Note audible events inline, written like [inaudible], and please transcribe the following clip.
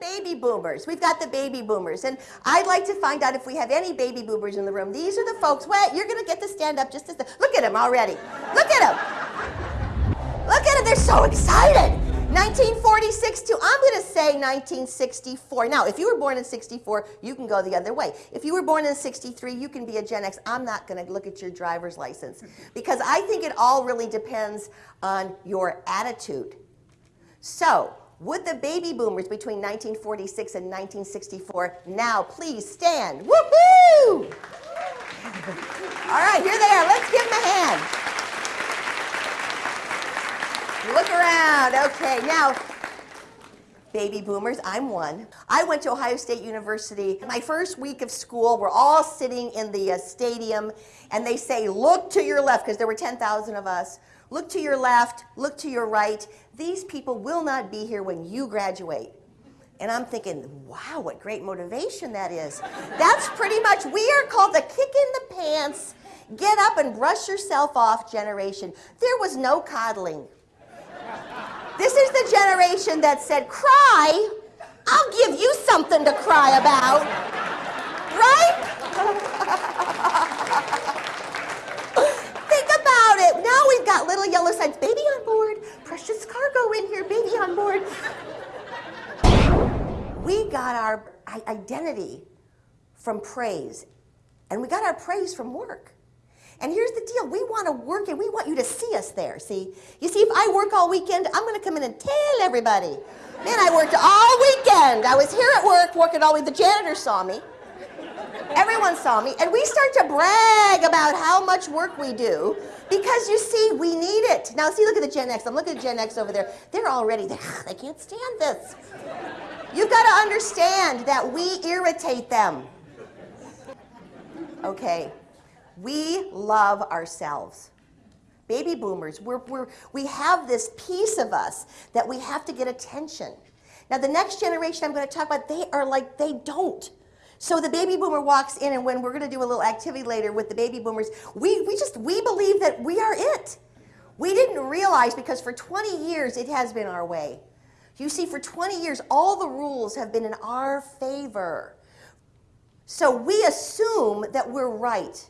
baby boomers. We've got the baby boomers. And I'd like to find out if we have any baby boomers in the room. These are the folks. Wait, you're going to get to stand up just as the, look at them already. Look at them. Look at them. They're so excited. 1946 to, I'm going to say 1964. Now, if you were born in 64, you can go the other way. If you were born in 63, you can be a Gen X. I'm not going to look at your driver's license [laughs] because I think it all really depends on your attitude. So, would the baby boomers between 1946 and 1964 now please stand? Woohoo! All right, here they are. Let's give them a hand. Look around. Okay, now, baby boomers, I'm one. I went to Ohio State University. My first week of school, we're all sitting in the uh, stadium, and they say, look to your left, because there were 10,000 of us. Look to your left, look to your right. These people will not be here when you graduate. And I'm thinking, wow, what great motivation that is. That's pretty much, we are called the kick in the pants, get up and brush yourself off generation. There was no coddling. This is the generation that said, cry, I'll give you something to cry about. Right? [laughs] Think about it. Now we've got little yellow signs, baby on board, precious cargo in here, baby on board. we got our identity from praise, and we got our praise from work. And here's the deal, we want to work and we want you to see us there, see? You see, if I work all weekend, I'm going to come in and tell everybody. Man, I worked all weekend. I was here at work working all week. The janitor saw me. Everyone saw me. And we start to brag about how much work we do. Because you see, we need it. Now see, look at the Gen X. I'm looking at Gen X over there. They're already, they, [sighs] they can't stand this. You've got to understand that we irritate them. Okay, we love ourselves. Baby boomers, we're, we're, we have this piece of us that we have to get attention. Now the next generation I'm going to talk about, they are like, they don't. So the baby boomer walks in and when we're going to do a little activity later with the baby boomers, we, we just, we believe that we are it. We didn't realize because for 20 years it has been our way. You see, for 20 years, all the rules have been in our favor. So we assume that we're right.